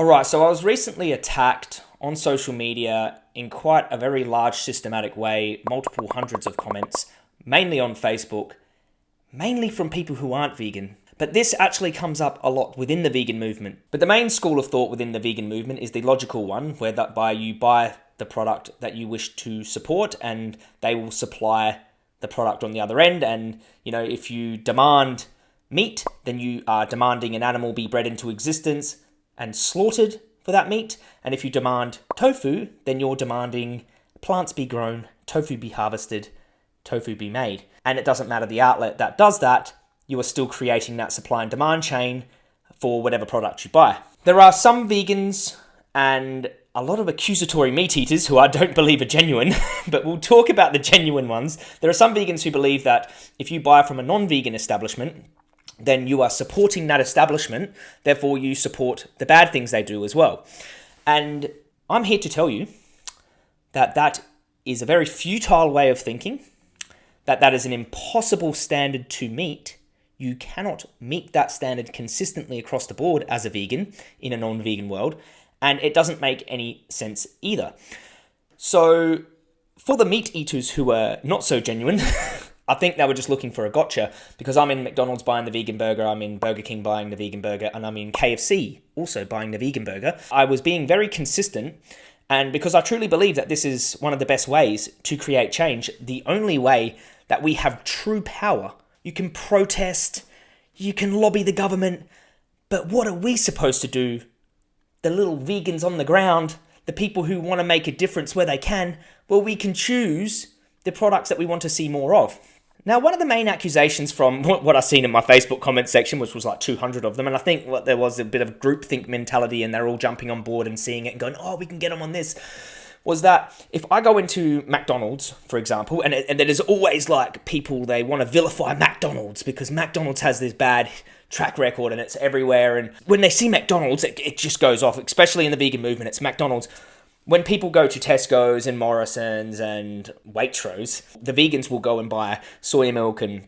Alright, so I was recently attacked on social media in quite a very large systematic way, multiple hundreds of comments, mainly on Facebook, mainly from people who aren't vegan. But this actually comes up a lot within the vegan movement. But the main school of thought within the vegan movement is the logical one, where that by you buy the product that you wish to support and they will supply the product on the other end. And, you know, if you demand meat, then you are demanding an animal be bred into existence and slaughtered for that meat. And if you demand tofu, then you're demanding plants be grown, tofu be harvested, tofu be made. And it doesn't matter the outlet that does that, you are still creating that supply and demand chain for whatever product you buy. There are some vegans and a lot of accusatory meat eaters who I don't believe are genuine, but we'll talk about the genuine ones. There are some vegans who believe that if you buy from a non vegan establishment, then you are supporting that establishment, therefore, you support the bad things they do as well. And I'm here to tell you that that is a very futile way of thinking, that that is an impossible standard to meet. You cannot meet that standard consistently across the board as a vegan in a non vegan world, and it doesn't make any sense either. So, for the meat eaters who are not so genuine, I think they were just looking for a gotcha because I'm in McDonald's buying the vegan burger, I'm in Burger King buying the vegan burger, and I'm in KFC also buying the vegan burger. I was being very consistent, and because I truly believe that this is one of the best ways to create change, the only way that we have true power. You can protest, you can lobby the government, but what are we supposed to do? The little vegans on the ground, the people who want to make a difference where they can, well, we can choose the products that we want to see more of. Now, one of the main accusations from what I've seen in my Facebook comment section, which was like 200 of them, and I think what there was a bit of groupthink mentality, and they're all jumping on board and seeing it and going, "Oh, we can get them on this," was that if I go into McDonald's, for example, and and there's always like people they want to vilify McDonald's because McDonald's has this bad track record and it's everywhere, and when they see McDonald's, it, it just goes off, especially in the vegan movement. It's McDonald's when people go to Tesco's and Morrison's and Waitrose, the vegans will go and buy soy milk and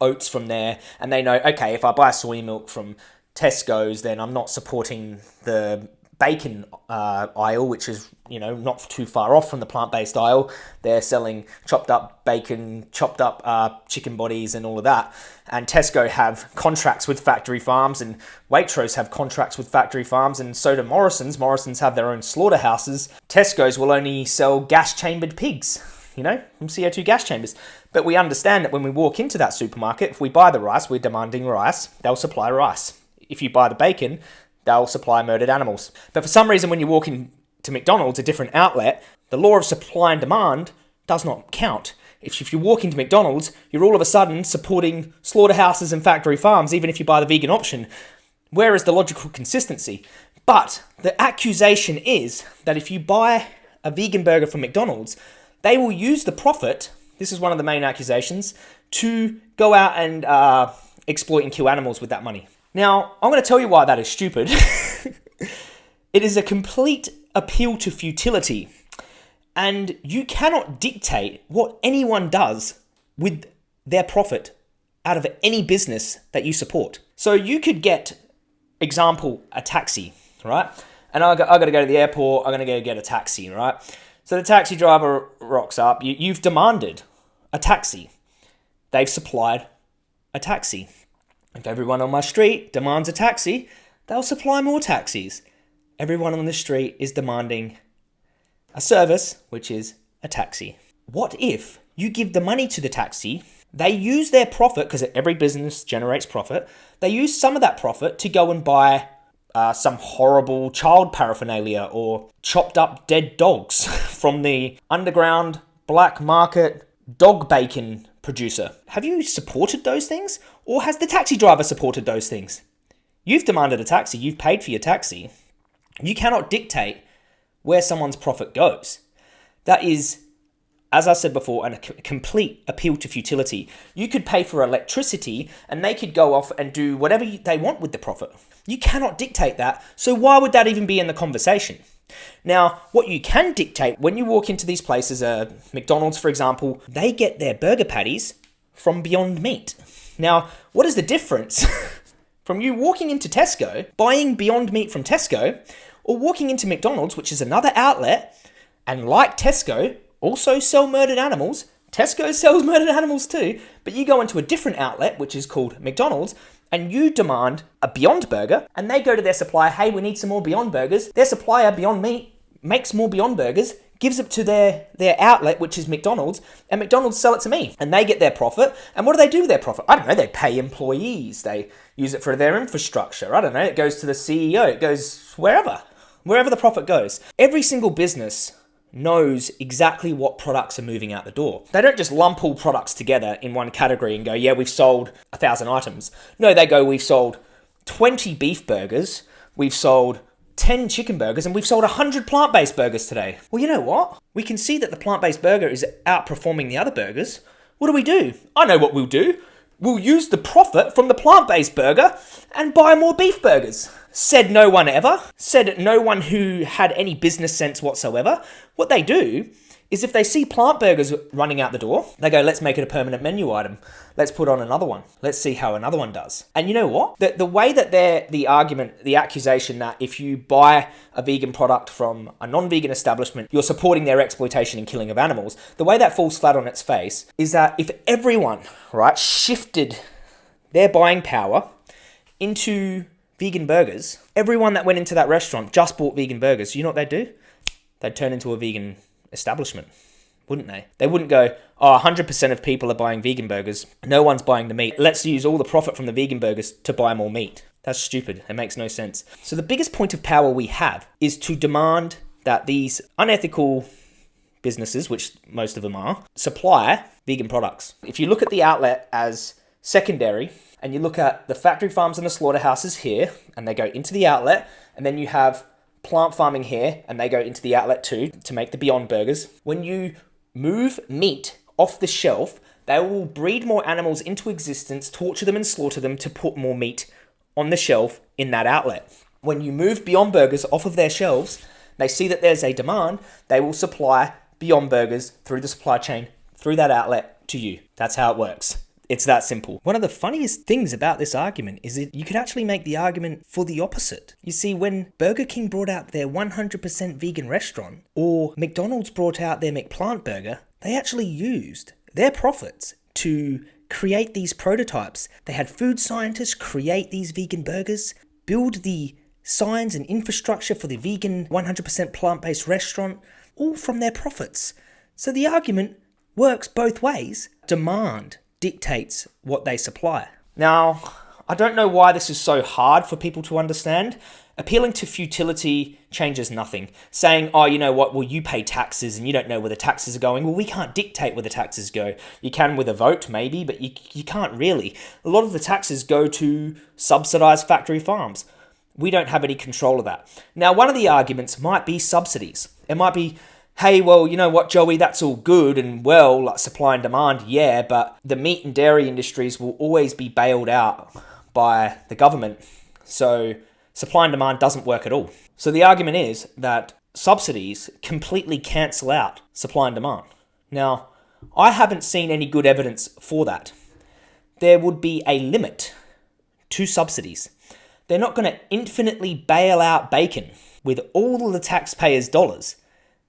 oats from there, and they know, okay, if I buy soy milk from Tesco's, then I'm not supporting the bacon uh, aisle, which is you know not too far off from the plant-based aisle. They're selling chopped up bacon, chopped up uh, chicken bodies, and all of that. And Tesco have contracts with factory farms, and Waitrose have contracts with factory farms, and so do Morrison's. Morrison's have their own slaughterhouses. Tesco's will only sell gas-chambered pigs. You know, from CO2 gas chambers. But we understand that when we walk into that supermarket, if we buy the rice, we're demanding rice, they'll supply rice. If you buy the bacon, they'll supply murdered animals. But for some reason, when you walk into McDonald's, a different outlet, the law of supply and demand does not count. If, if you walk into McDonald's, you're all of a sudden supporting slaughterhouses and factory farms, even if you buy the vegan option. Where is the logical consistency? But the accusation is that if you buy a vegan burger from McDonald's, they will use the profit, this is one of the main accusations, to go out and uh, exploit and kill animals with that money. Now, I'm going to tell you why that is stupid. it is a complete appeal to futility, and you cannot dictate what anyone does with their profit out of any business that you support. So you could get, example, a taxi, right? And I got, I got to go to the airport, I'm going to go get a taxi, right? So the taxi driver rocks up, you, you've demanded a taxi. They've supplied a taxi. If everyone on my street demands a taxi, they'll supply more taxis. Everyone on the street is demanding a service, which is a taxi. What if you give the money to the taxi, they use their profit, because every business generates profit, they use some of that profit to go and buy uh, some horrible child paraphernalia or chopped up dead dogs from the underground black market dog bacon producer. Have you supported those things? Or has the taxi driver supported those things? You've demanded a taxi, you've paid for your taxi. You cannot dictate where someone's profit goes. That is, as I said before, a complete appeal to futility. You could pay for electricity and they could go off and do whatever they want with the profit. You cannot dictate that, so why would that even be in the conversation? Now, what you can dictate when you walk into these places, uh, McDonald's for example, they get their burger patties from Beyond Meat. Now, what is the difference from you walking into Tesco, buying Beyond Meat from Tesco, or walking into McDonald's, which is another outlet, and like Tesco, also sell murdered animals. Tesco sells murdered animals too, but you go into a different outlet, which is called McDonald's, and you demand a Beyond Burger, and they go to their supplier, hey, we need some more Beyond Burgers. Their supplier, Beyond Meat, makes more Beyond Burgers, gives it to their, their outlet, which is McDonald's, and McDonald's sell it to me. And they get their profit. And what do they do with their profit? I don't know, they pay employees, they use it for their infrastructure. I don't know, it goes to the CEO, it goes wherever, wherever the profit goes. Every single business knows exactly what products are moving out the door. They don't just lump all products together in one category and go, yeah, we've sold a thousand items. No, they go, we've sold 20 beef burgers, we've sold 10 chicken burgers, and we've sold 100 plant based burgers today. Well, you know what? We can see that the plant based burger is outperforming the other burgers. What do we do? I know what we'll do. We'll use the profit from the plant based burger and buy more beef burgers. Said no one ever. Said no one who had any business sense whatsoever. What they do is if they see plant burgers running out the door, they go, let's make it a permanent menu item. Let's put on another one. Let's see how another one does. And you know what? The, the way that they're, the argument, the accusation that if you buy a vegan product from a non vegan establishment, you're supporting their exploitation and killing of animals, the way that falls flat on its face is that if everyone, right, shifted their buying power into vegan burgers, everyone that went into that restaurant just bought vegan burgers. You know what they'd do? They'd turn into a vegan establishment, wouldn't they? They wouldn't go, oh, 100% of people are buying vegan burgers. No one's buying the meat. Let's use all the profit from the vegan burgers to buy more meat. That's stupid. It makes no sense. So, the biggest point of power we have is to demand that these unethical businesses, which most of them are, supply vegan products. If you look at the outlet as secondary, and you look at the factory farms and the slaughterhouses here, and they go into the outlet, and then you have plant farming here, and they go into the outlet too to make the Beyond Burgers. When you move meat off the shelf, they will breed more animals into existence, torture them, and slaughter them to put more meat on the shelf in that outlet. When you move Beyond Burgers off of their shelves, they see that there's a demand, they will supply Beyond Burgers through the supply chain, through that outlet to you. That's how it works. It's that simple. One of the funniest things about this argument is that you could actually make the argument for the opposite. You see, when Burger King brought out their 100% vegan restaurant, or McDonald's brought out their McPlant burger, they actually used their profits to create these prototypes. They had food scientists create these vegan burgers, build the signs and infrastructure for the vegan 100% plant based restaurant, all from their profits. So the argument works both ways. Demand dictates what they supply. Now, I don't know why this is so hard for people to understand. Appealing to futility changes nothing. Saying, oh, you know what, well, you pay taxes and you don't know where the taxes are going. Well, we can't dictate where the taxes go. You can with a vote, maybe, but you, you can't really. A lot of the taxes go to subsidised factory farms. We don't have any control of that. Now, one of the arguments might be subsidies. It might be, hey, well, you know what, Joey, that's all good and well, like supply and demand, yeah, but the meat and dairy industries will always be bailed out by the government. So supply and demand doesn't work at all. So the argument is that subsidies completely cancel out supply and demand. Now, I haven't seen any good evidence for that. There would be a limit to subsidies. They're not going to infinitely bail out bacon with all the taxpayers' dollars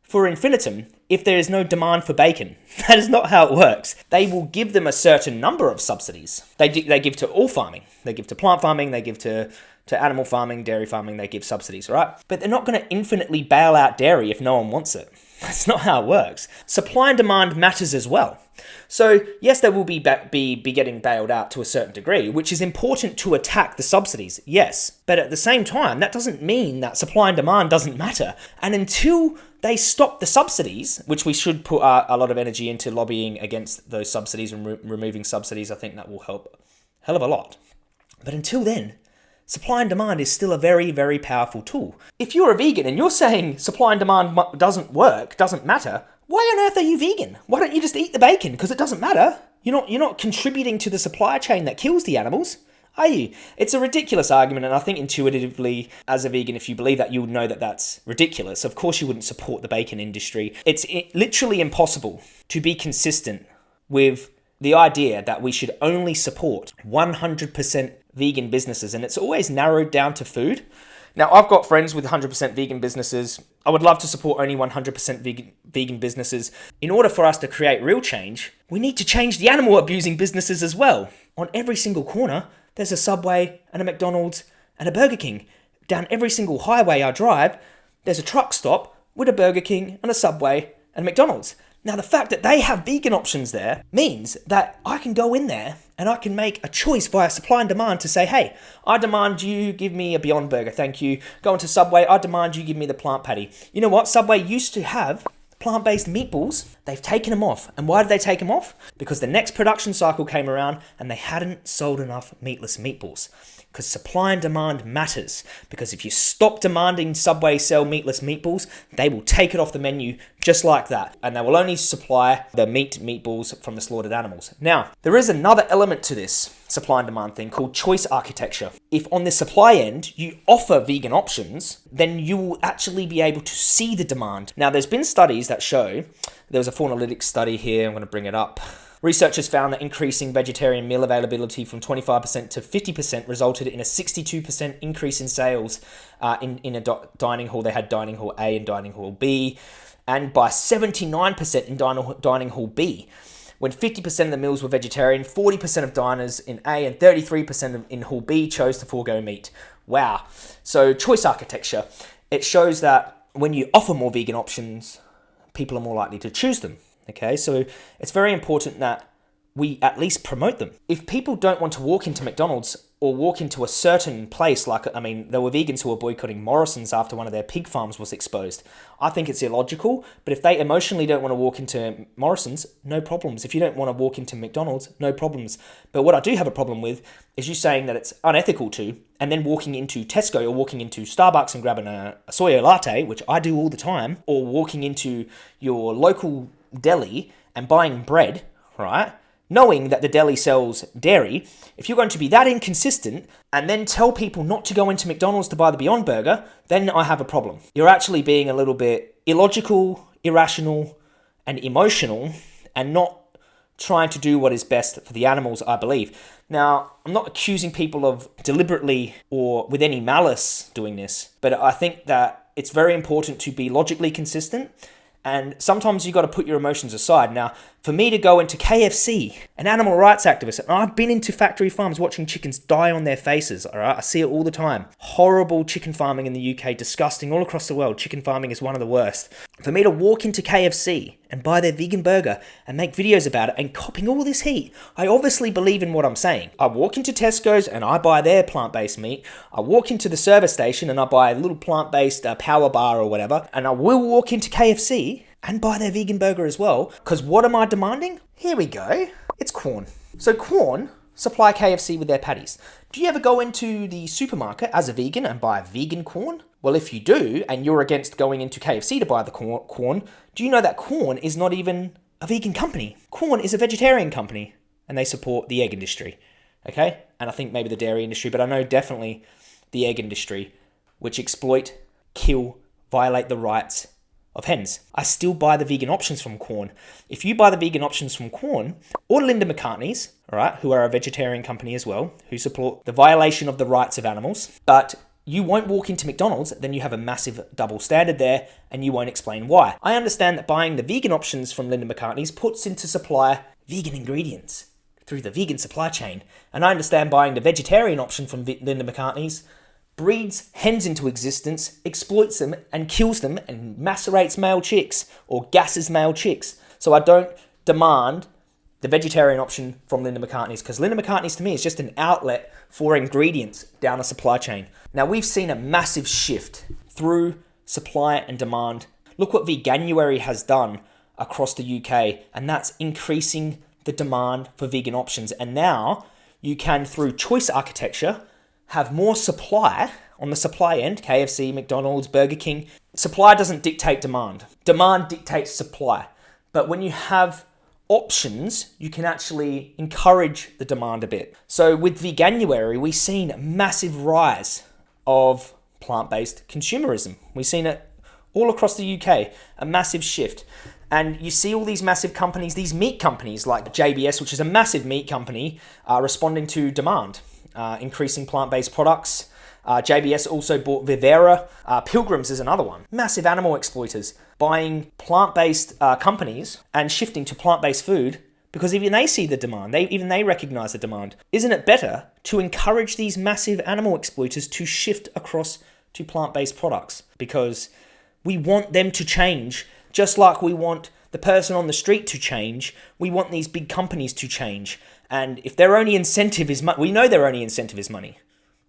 for infinitum if there is no demand for bacon. That is not how it works. They will give them a certain number of subsidies. They, they give to all farming. They give to plant farming, they give to, to animal farming, dairy farming, they give subsidies, right? But they're not going to infinitely bail out dairy if no one wants it. That's not how it works. Supply and demand matters as well. So yes, they will be, be be getting bailed out to a certain degree, which is important to attack the subsidies. Yes, but at the same time, that doesn't mean that supply and demand doesn't matter. And until they stop the subsidies, which we should put uh, a lot of energy into lobbying against those subsidies and re- removing subsidies, I think that will help hell of a lot. But until then, supply and demand is still a very, very powerful tool. If you're a vegan and you're saying supply and demand doesn't work, doesn't matter, why on earth are you vegan? Why don't you just eat the bacon? Because it doesn't matter. You're not, you're not contributing to the supply chain that kills the animals, are you? It's a ridiculous argument, and I think intuitively, as a vegan, if you believe that, you would know that that's ridiculous. Of course, you wouldn't support the bacon industry. It's literally impossible to be consistent with the idea that we should only support 100% vegan businesses, and it's always narrowed down to food. Now, I've got friends with 100% vegan businesses. I would love to support only 100% vegan, vegan businesses. In order for us to create real change, we need to change the animal abusing businesses as well. On every single corner, there's a Subway and a McDonald's and a Burger King. Down every single highway I drive, there's a truck stop with a Burger King and a Subway and a McDonald's. Now, the fact that they have vegan options there means that I can go in there and I can make a choice via supply and demand to say, hey, I demand you give me a Beyond Burger, thank you. Go into Subway, I demand you give me the plant patty. You know what? Subway used to have plant based meatballs. They've taken them off. And why did they take them off? Because the next production cycle came around and they hadn't sold enough meatless meatballs because supply and demand matters. Because if you stop demanding Subway sell meatless meatballs, they will take it off the menu just like that. And they will only supply the meat meatballs from the slaughtered animals. Now, there is another element to this supply and demand thing called choice architecture. If on the supply end you offer vegan options, then you will actually be able to see the demand. Now, there's been studies that show, there was a Faunalytics study here, I'm going to bring it up. Researchers found that increasing vegetarian meal availability from 25% to 50% resulted in a 62% increase in sales uh, in, in a dining hall. They had dining hall A and dining hall B, and by 79% in dining, dining hall B. When 50% of the meals were vegetarian, 40% of diners in A and 33% in Hall B chose to forego meat. Wow. So, choice architecture. It shows that when you offer more vegan options, people are more likely to choose them. Okay, so it's very important that we at least promote them. If people don't want to walk into McDonald's or walk into a certain place, like, I mean, there were vegans who were boycotting Morrison's after one of their pig farms was exposed. I think it's illogical, but if they emotionally don't want to walk into Morrison's, no problems. If you don't want to walk into McDonald's, no problems. But what I do have a problem with is you saying that it's unethical to, and then walking into Tesco or walking into Starbucks and grabbing a, a soy latte, which I do all the time, or walking into your local deli and buying bread, right? Knowing that the deli sells dairy, if you're going to be that inconsistent and then tell people not to go into McDonald's to buy the Beyond Burger, then I have a problem. You're actually being a little bit illogical, irrational, and emotional, and not trying to do what is best for the animals, I believe. Now, I'm not accusing people of deliberately or with any malice doing this, but I think that it's very important to be logically consistent and sometimes you got to put your emotions aside. Now, for me to go into KFC, an animal rights activist, and I've been into factory farms watching chickens die on their faces, all right? I see it all the time. Horrible chicken farming in the UK, disgusting all across the world. Chicken farming is one of the worst. For me to walk into KFC and buy their vegan burger and make videos about it and copping all this heat, I obviously believe in what I'm saying. I walk into Tesco's and I buy their plant based meat. I walk into the service station and I buy a little plant based uh, power bar or whatever. And I will walk into KFC and buy their vegan burger as well. Because what am I demanding? Here we go. It's Quorn. So Quorn supply KFC with their patties. Do you ever go into the supermarket as a vegan and buy vegan Quorn? Well, if you do, and you're against going into KFC to buy the Quorn, do you know that Quorn is not even a vegan company? Quorn is a vegetarian company, and they support the egg industry. Okay? And I think maybe the dairy industry, but I know definitely the egg industry, which exploit, kill, violate the rights of hens. I still buy the vegan options from Quorn. If you buy the vegan options from Quorn or Linda McCartney's, all right, who are a vegetarian company as well, who support the violation of the rights of animals, but you won't walk into McDonald's, then you have a massive double standard there, and you won't explain why. I understand that buying the vegan options from Linda McCartney's puts into supply vegan ingredients through the vegan supply chain, and I understand buying the vegetarian option from Linda McCartney's breeds hens into existence, exploits them, and kills them, and macerates male chicks or gasses male chicks. So I don't demand the vegetarian option from Linda McCartney's because Linda McCartney's to me is just an outlet for ingredients down a supply chain. Now we've seen a massive shift through supply and demand. Look what Veganuary has done across the UK, and that's increasing the demand for vegan options. And now you can, through choice architecture, have more supply on the supply end KFC, McDonald's, Burger King. Supply doesn't dictate demand, demand dictates supply. But when you have options, you can actually encourage the demand a bit. So with Veganuary, we've seen a massive rise of plant-based consumerism. We've seen it all across the UK, a massive shift. And you see all these massive companies, these meat companies like JBS, which is a massive meat company, are responding to demand. Uh, increasing plant based products. Uh, JBS also bought Vivera. Uh, Pilgrims is another one. Massive animal exploiters buying plant based uh, companies and shifting to plant based food because even they see the demand, they even they recognize the demand. Isn't it better to encourage these massive animal exploiters to shift across to plant-based products because we want them to change just like we want the person on the street to change. We want these big companies to change. And if their only incentive is money, we know their only incentive is money.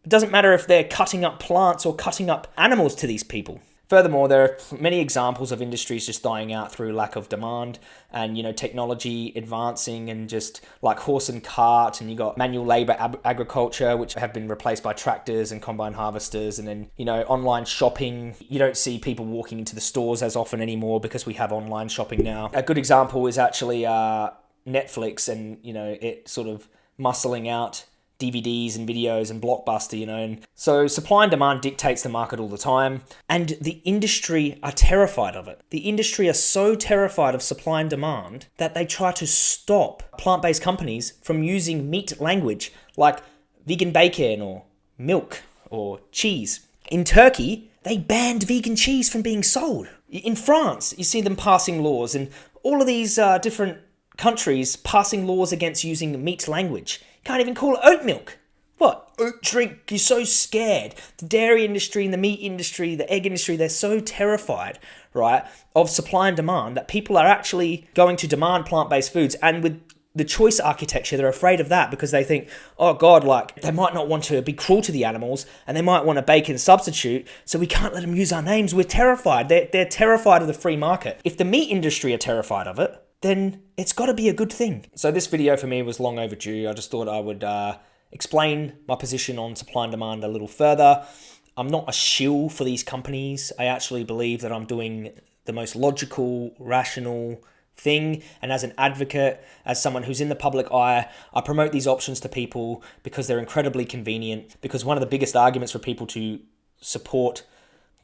It doesn't matter if they're cutting up plants or cutting up animals to these people. Furthermore, there are many examples of industries just dying out through lack of demand and, you know, technology advancing and just like horse and cart and you got manual labor ab- agriculture, which have been replaced by tractors and combine harvesters. And then, you know, online shopping. You don't see people walking into the stores as often anymore because we have online shopping now. A good example is actually uh, Netflix and, you know, it sort of muscling out DVDs and videos and Blockbuster, you know. And so supply and demand dictates the market all the time, and the industry are terrified of it. The industry are so terrified of supply and demand that they try to stop plant-based companies from using meat language like vegan bacon or milk or cheese. In Turkey, they banned vegan cheese from being sold. In France, you see them passing laws, and all of these uh, different countries passing laws against using meat language. Can't even call it oat milk. What? Oat drink. You're so scared. The dairy industry and the meat industry, the egg industry, they're so terrified, right, of supply and demand that people are actually going to demand plant based foods. And with the choice architecture, they're afraid of that because they think, oh God, like they might not want to be cruel to the animals and they might want a bacon substitute, so we can't let them use our names. We're terrified. They're, they're terrified of the free market. If the meat industry are terrified of it, then it's got to be a good thing. So this video for me was long overdue. I just thought I would uh, explain my position on supply and demand a little further. I'm not a shill for these companies. I actually believe that I'm doing the most logical, rational thing. And as an advocate, as someone who's in the public eye, I promote these options to people because they're incredibly convenient. Because one of the biggest arguments for people to support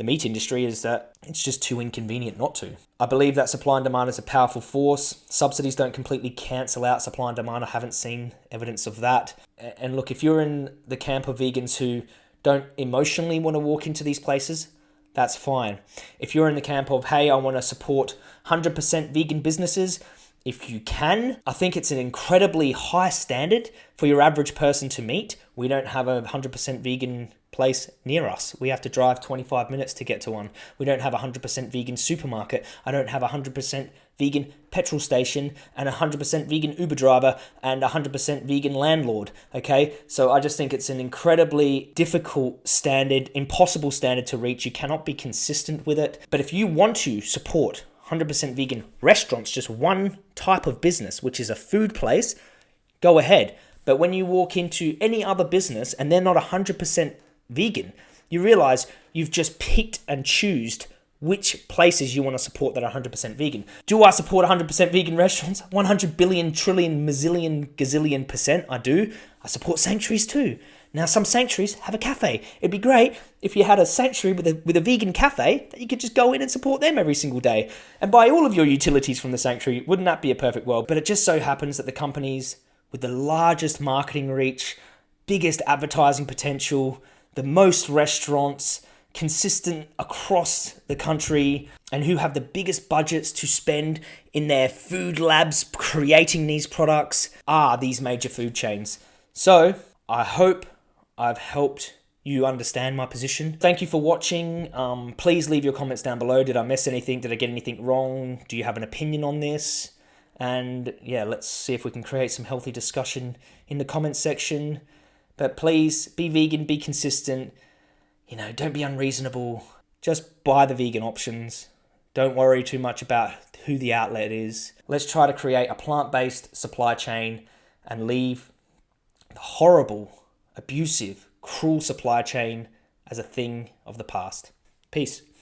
the meat industry is that it's just too inconvenient not to. I believe that supply and demand is a powerful force. Subsidies don't completely cancel out supply and demand. I haven't seen evidence of that. And look, if you're in the camp of vegans who don't emotionally want to walk into these places, that's fine. If you're in the camp of, hey, I want to support 100% vegan businesses, if you can, I think it's an incredibly high standard for your average person to meet. We don't have a 100% vegan place near us. We have to drive 25 minutes to get to one. We don't have a 100% vegan supermarket. I don't have a 100% vegan petrol station and a 100% vegan Uber driver and a 100% vegan landlord. Okay, so I just think it's an incredibly difficult standard, impossible standard to reach. You cannot be consistent with it. But if you want to support 100% vegan restaurants, just one type of business, which is a food place, go ahead. But when you walk into any other business and they're not 100% vegan, you realize you've just picked and choosed which places you want to support that are 100% vegan. Do I support 100% vegan restaurants? 100 billion, trillion, mazillion, gazillion percent I do. I support sanctuaries too. Now, some sanctuaries have a cafe. It'd be great if you had a sanctuary with a, with a vegan cafe that you could just go in and support them every single day and buy all of your utilities from the sanctuary. Wouldn't that be a perfect world? But it just so happens that the companies with the largest marketing reach, biggest advertising potential, the most restaurants, consistent across the country, and who have the biggest budgets to spend in their food labs creating these products are these major food chains. So I hope I've helped you understand my position. Thank you for watching. Um, please leave your comments down below. Did I miss anything? Did I get anything wrong? Do you have an opinion on this? And yeah, let's see if we can create some healthy discussion in the comments section. But please be vegan, be consistent. You know, don't be unreasonable. Just buy the vegan options. Don't worry too much about who the outlet is. Let's try to create a plant based supply chain and leave the horrible, abusive, cruel supply chain as a thing of the past. Peace.